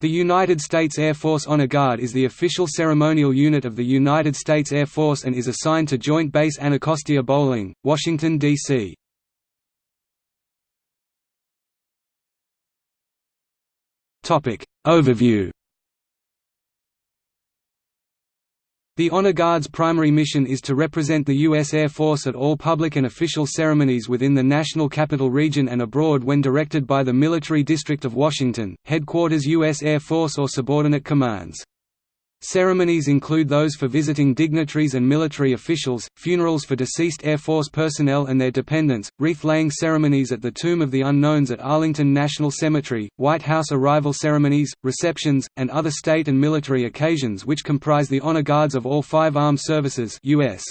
The United States Air Force Honor Guard is the official ceremonial unit of the United States Air Force and is assigned to Joint Base Anacostia Bolling, Washington, D.C. Overview The Honor Guard's primary mission is to represent the U.S. Air Force at all public and official ceremonies within the National Capital Region and abroad when directed by the Military District of Washington, headquarters U.S. Air Force or subordinate commands. Ceremonies include those for visiting dignitaries and military officials, funerals for deceased Air Force personnel and their dependents, wreath-laying ceremonies at the Tomb of the Unknowns at Arlington National Cemetery, White House arrival ceremonies, receptions, and other state and military occasions which comprise the honor guards of all five armed services U.S.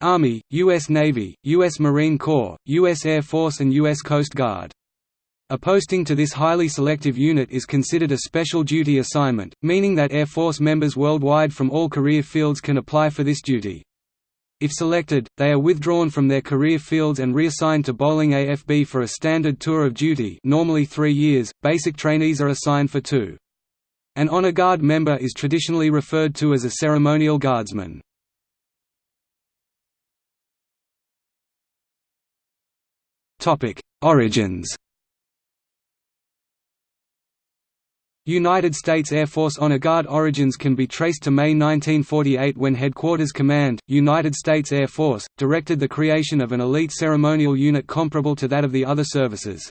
Army, U.S. Navy, U.S. Marine Corps, U.S. Air Force and U.S. Coast Guard. A posting to this highly selective unit is considered a special duty assignment, meaning that Air Force members worldwide from all career fields can apply for this duty. If selected, they are withdrawn from their career fields and reassigned to Bolling AFB for a standard tour of duty normally three years, basic trainees are assigned for two. An Honor Guard member is traditionally referred to as a ceremonial guardsman. Origins United States Air Force Honor Guard origins can be traced to May 1948 when Headquarters Command, United States Air Force, directed the creation of an elite ceremonial unit comparable to that of the other services.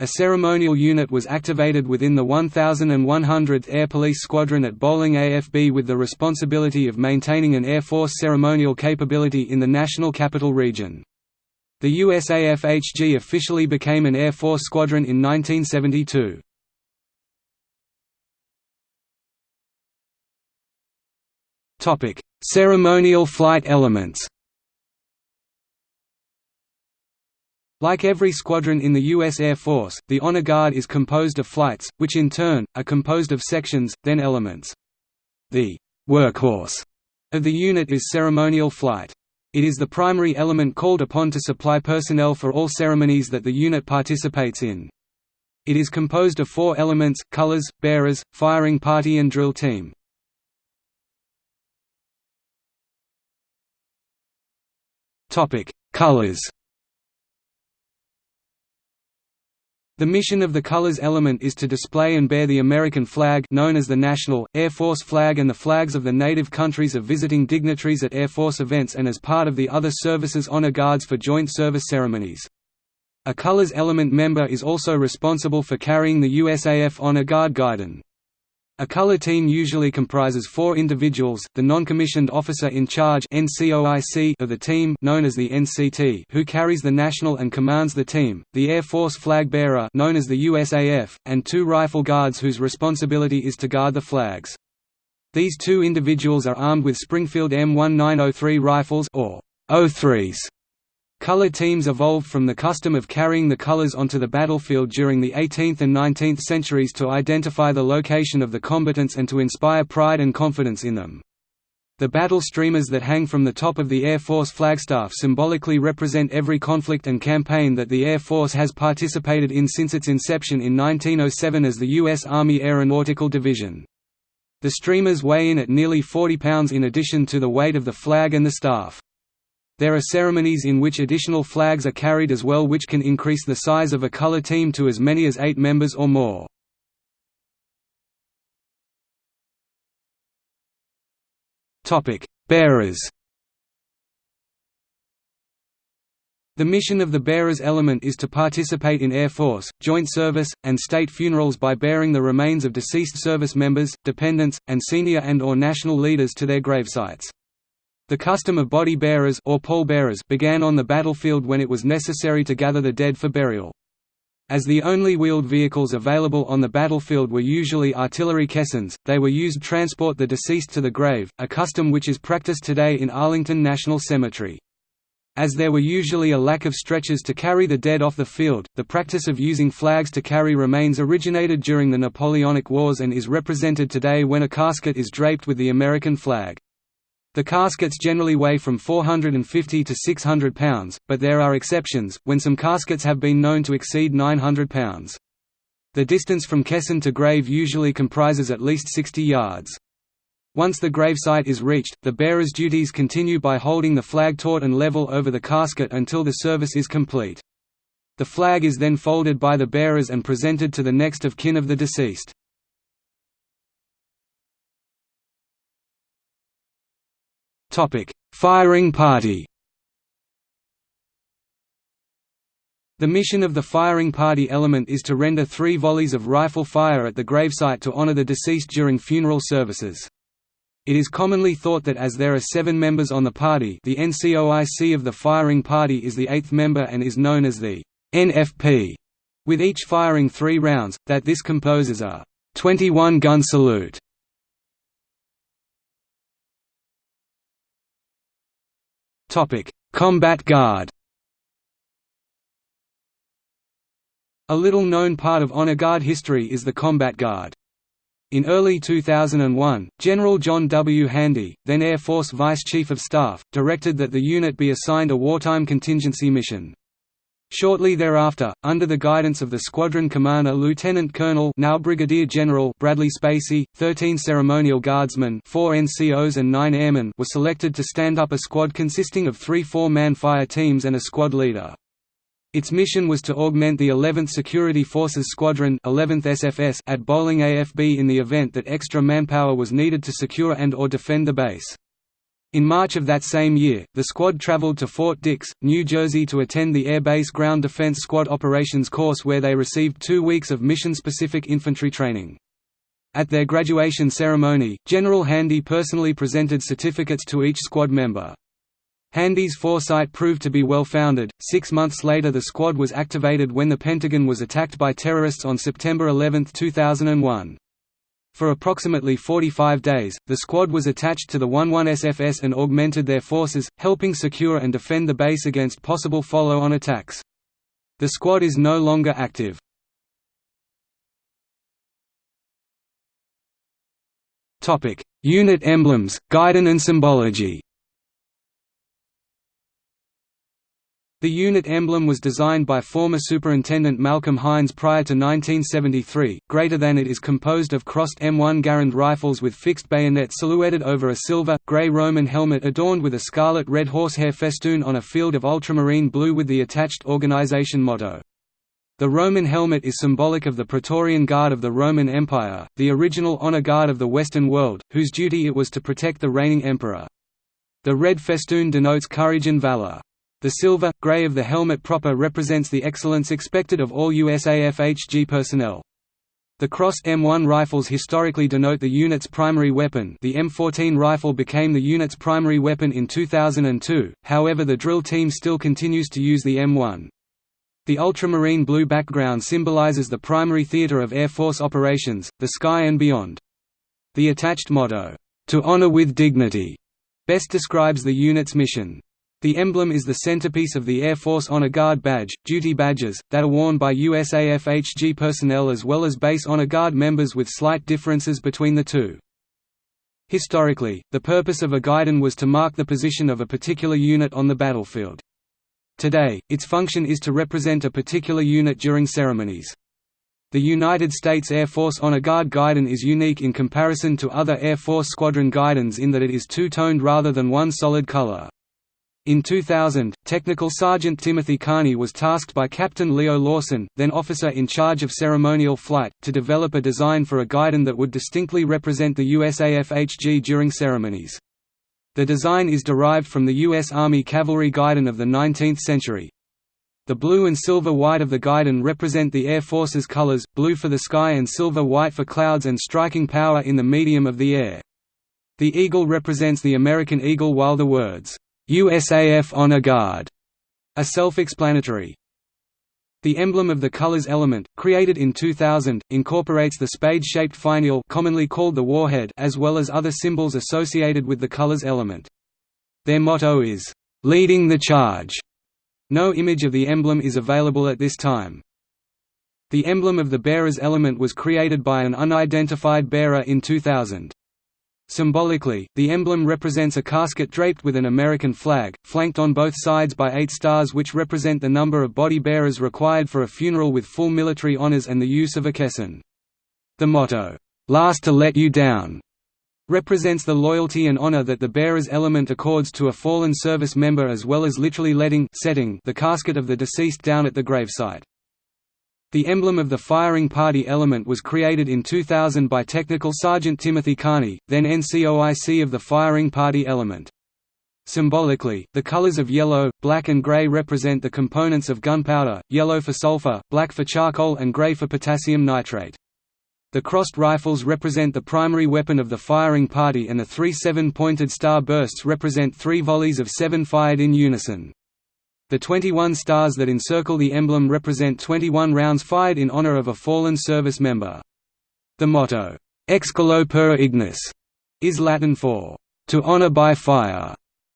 A ceremonial unit was activated within the 1100th Air Police Squadron at Bolling AFB with the responsibility of maintaining an Air Force ceremonial capability in the National Capital Region. The USAF-HG officially became an Air Force squadron in 1972. Ceremonial flight elements. Like every squadron in the U.S. Air Force, the Honor Guard is composed of flights, which in turn, are composed of sections, then elements. The workhorse of the unit is ceremonial flight. It is the primary element called upon to supply personnel for all ceremonies that the unit participates in. It is composed of four elements, colors, bearers, firing party and drill team. Topic: Colors. The mission of the colors element is to display and bear the American flag known as the National, Air Force flag and the flags of the native countries of visiting dignitaries at Air Force events and as part of the other services honor guards for joint service ceremonies. A colors element member is also responsible for carrying the USAF Honor Guard Guidon. A color team usually comprises four individuals, the non-commissioned officer in charge of the team known as the NCT who carries the national and commands the team, the Air Force flag bearer known as the USAF, and two rifle guards whose responsibility is to guard the flags. These two individuals are armed with Springfield M1903 rifles or O3s Color teams evolved from the custom of carrying the colors onto the battlefield during the 18th and 19th centuries to identify the location of the combatants and to inspire pride and confidence in them. The battle streamers that hang from the top of the Air Force flagstaff symbolically represent every conflict and campaign that the Air Force has participated in since its inception in 1907 as the U.S. Army Aeronautical Division. The streamers weigh in at nearly 40 pounds in addition to the weight of the flag and the staff. There are ceremonies in which additional flags are carried as well which can increase the size of a color team to as many as eight members or more. Bearers The mission of the bearers element is to participate in Air Force, joint service, and state funerals by bearing the remains of deceased service members, dependents, and senior and or national leaders to their gravesites. The custom of body bearers or pallbearers began on the battlefield when it was necessary to gather the dead for burial. As the only wheeled vehicles available on the battlefield were usually artillery caissons, they were used to transport the deceased to the grave, a custom which is practiced today in Arlington National Cemetery. As there were usually a lack of stretchers to carry the dead off the field, the practice of using flags to carry remains originated during the Napoleonic Wars and is represented today when a casket is draped with the American flag. The caskets generally weigh from 450 to 600 pounds, but there are exceptions, when some caskets have been known to exceed 900 pounds. The distance from caisson to grave usually comprises at least 60 yards. Once the gravesite is reached, the bearer's duties continue by holding the flag taut and level over the casket until the service is complete. The flag is then folded by the bearers and presented to the next of kin of the deceased. Firing party The mission of the firing party element is to render three volleys of rifle fire at the gravesite to honor the deceased during funeral services. It is commonly thought that as there are seven members on the party the NCOIC of the firing party is the eighth member and is known as the NFP, with each firing three rounds, that this composes a 21-gun salute. Combat Guard A little-known part of Honor Guard history is the Combat Guard. In early 2001, General John W. Handy, then Air Force Vice Chief of Staff, directed that the unit be assigned a wartime contingency mission. Shortly thereafter, under the guidance of the squadron commander Lieutenant Colonel now Brigadier General Bradley Spacy, 13 ceremonial guardsmen 4 NCOs and 9 airmen were selected to stand up a squad consisting of three four-man fire teams and a squad leader. Its mission was to augment the 11th Security Forces Squadron 11th SFS at Bolling AFB in the event that extra manpower was needed to secure and or defend the base. In March of that same year, the squad traveled to Fort Dix, New Jersey to attend the Air Base Ground Defense Squad Operations course where they received two weeks of mission-specific infantry training. At their graduation ceremony, General Handy personally presented certificates to each squad member. Handy's foresight proved to be well-founded. Six months later the squad was activated when the Pentagon was attacked by terrorists on September 11, 2001. For approximately 45 days, the squad was attached to the 11 SFS and augmented their forces, helping secure and defend the base against possible follow-on attacks. The squad is no longer active. Unit emblems, guidon and symbology The unit emblem was designed by former Superintendent Malcolm Hines prior to 1973. Greater than it is composed of crossed M1 Garand rifles with fixed bayonet silhouetted over a silver, grey Roman helmet adorned with a scarlet red horsehair festoon on a field of ultramarine blue with the attached organization motto. The Roman helmet is symbolic of the Praetorian Guard of the Roman Empire, the original honor guard of the Western world, whose duty it was to protect the reigning emperor. The red festoon denotes courage and valor. The silver, grey of the helmet proper represents the excellence expected of all USAF HG personnel. The Cross M1 rifles historically denote the unit's primary weapon the M14 rifle became the unit's primary weapon in 2002, however the drill team still continues to use the M1. The ultramarine blue background symbolizes the primary theater of Air Force operations, the sky and beyond. The attached motto, "'To honor with dignity' best describes the unit's mission. The emblem is the centerpiece of the Air Force Honor Guard badge, duty badges, that are worn by USAF HG personnel as well as base Honor Guard members with slight differences between the two. Historically, the purpose of a guidon was to mark the position of a particular unit on the battlefield. Today, its function is to represent a particular unit during ceremonies. The United States Air Force Honor Guard guidon is unique in comparison to other Air Force squadron guidons in that it is two-toned rather than one solid color. In 2000, Technical Sergeant Timothy Carney was tasked by Captain Leo Lawson, then officer in charge of ceremonial flight, to develop a design for a guidon that would distinctly represent the USAF HG during ceremonies. The design is derived from the U.S. Army cavalry guidon of the 19th century. The blue and silver-white of the guidon represent the Air Force's colors, blue for the sky and silver-white for clouds and striking power in the medium of the air. The eagle represents the American eagle while the words, USAF Honor Guard are self-explanatory. The emblem of the colors element, created in 2000, incorporates the spade-shaped finial commonly called the warhead as well as other symbols associated with the colors element. Their motto is, "...leading the charge". No image of the emblem is available at this time. The emblem of the bearer's element was created by an unidentified bearer in 2000. Symbolically, the emblem represents a casket draped with an American flag, flanked on both sides by eight stars which represent the number of body bearers required for a funeral with full military honors and the use of a caisson. The motto, "'Last to let you down' represents the loyalty and honor that the bearer's element accords to a fallen service member as well as literally letting setting the casket of the deceased down at the gravesite. The emblem of the firing party element was created in 2000 by Technical Sergeant Timothy Carney, then NCOIC of the firing party element. Symbolically, the colors of yellow, black and gray represent the components of gunpowder, yellow for sulfur, black for charcoal and gray for potassium nitrate. The crossed rifles represent the primary weapon of the firing party and the three seven-pointed star bursts represent three volleys of seven fired in unison. The 21 stars that encircle the emblem represent 21 rounds fired in honor of a fallen service member. The motto, Ex colo per ignis, is Latin for, to honor by fire,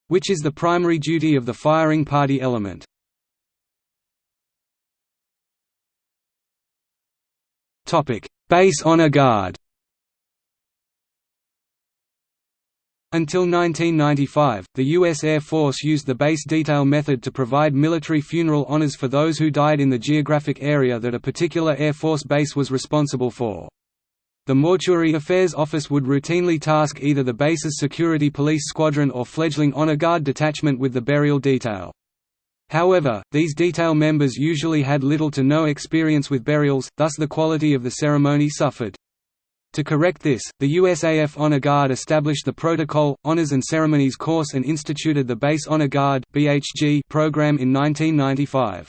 which is the primary duty of the firing party element. Base honor guard Until 1995, the U.S. Air Force used the base detail method to provide military funeral honors for those who died in the geographic area that a particular Air Force base was responsible for. The Mortuary Affairs Office would routinely task either the base's security police squadron or fledgling honor guard detachment with the burial detail. However, these detail members usually had little to no experience with burials, thus the quality of the ceremony suffered. To correct this, the USAF Honor Guard established the Protocol, Honors and Ceremonies course and instituted the Base Honor Guard program in 1995.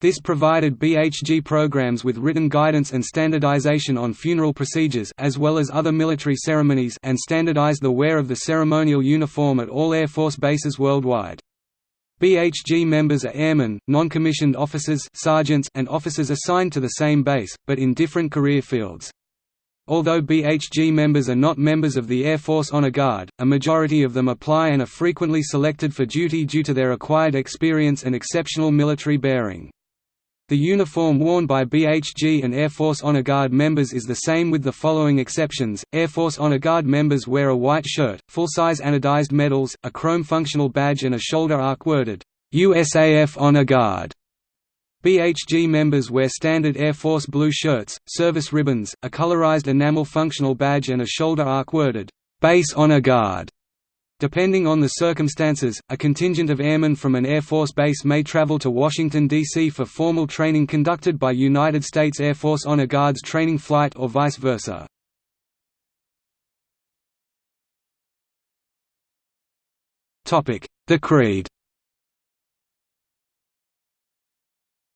This provided BHG programs with written guidance and standardization on funeral procedures as well as other military ceremonies and standardized the wear of the ceremonial uniform at all Air Force bases worldwide. BHG members are airmen, non-commissioned officers sergeants, and officers assigned to the same base, but in different career fields. Although BHG members are not members of the Air Force Honor Guard, a majority of them apply and are frequently selected for duty due to their acquired experience and exceptional military bearing. The uniform worn by BHG and Air Force Honor Guard members is the same with the following exceptions, Air Force Honor Guard members wear a white shirt, full-size anodized medals, a chrome functional badge and a shoulder arc worded, USAF Honor Guard. BHG members wear standard Air Force blue shirts, service ribbons, a colorized enamel functional badge and a shoulder arc worded, "'Base Honor Guard". Depending on the circumstances, a contingent of airmen from an Air Force base may travel to Washington, D.C. for formal training conducted by United States Air Force Honor Guards training flight or vice versa. The Creed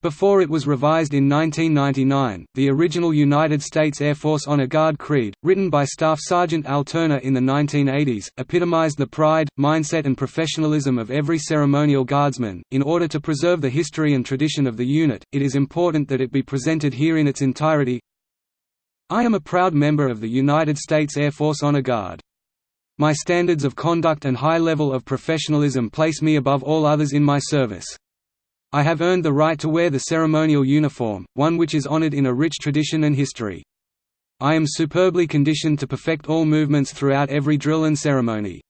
Before it was revised in 1999, the original United States Air Force Honor Guard Creed, written by Staff Sergeant Al Turner in the 1980s, epitomized the pride, mindset and professionalism of every ceremonial guardsman. In order to preserve the history and tradition of the unit, it is important that it be presented here in its entirety. I am a proud member of the United States Air Force Honor Guard. My standards of conduct and high level of professionalism place me above all others in my service. I have earned the right to wear the ceremonial uniform, one which is honored in a rich tradition and history. I am superbly conditioned to perfect all movements throughout every drill and ceremony.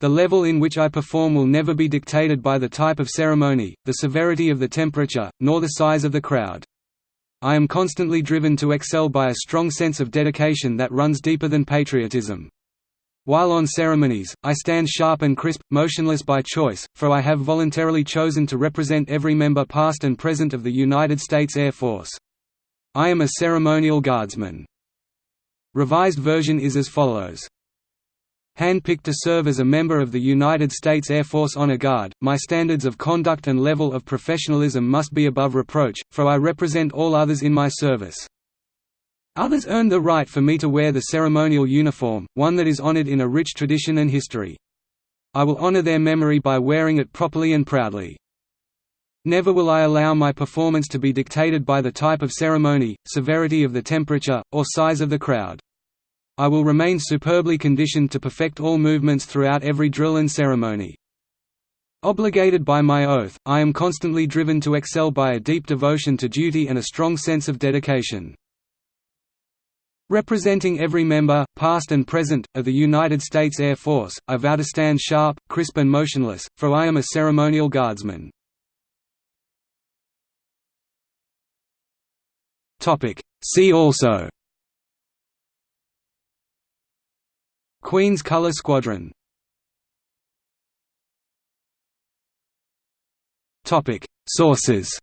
The level in which I perform will never be dictated by the type of ceremony, the severity of the temperature, nor the size of the crowd. I am constantly driven to excel by a strong sense of dedication that runs deeper than patriotism. While on ceremonies, I stand sharp and crisp, motionless by choice, for I have voluntarily chosen to represent every member past and present of the United States Air Force. I am a ceremonial guardsman. Revised version is as follows. Handpicked to serve as a member of the United States Air Force Honor Guard, my standards of conduct and level of professionalism must be above reproach, for I represent all others in my service. Others earned the right for me to wear the ceremonial uniform, one that is honored in a rich tradition and history. I will honor their memory by wearing it properly and proudly. Never will I allow my performance to be dictated by the type of ceremony, severity of the temperature, or size of the crowd. I will remain superbly conditioned to perfect all movements throughout every drill and ceremony. Obligated by my oath, I am constantly driven to excel by a deep devotion to duty and a strong sense of dedication. Representing every member, past and present, of the United States Air Force, I vow to stand sharp, crisp and motionless, for I am a ceremonial guardsman. See also Queen's Color Squadron Sources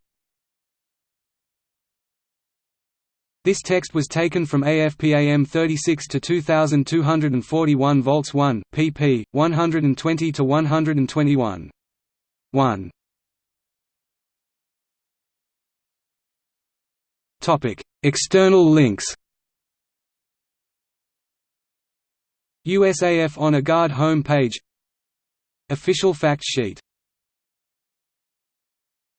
This text was taken from AFPAM 36 to 2241 volts 1, pp. 120 to 121. 1. Topic: External links. USAF Honor Guard home page Official fact sheet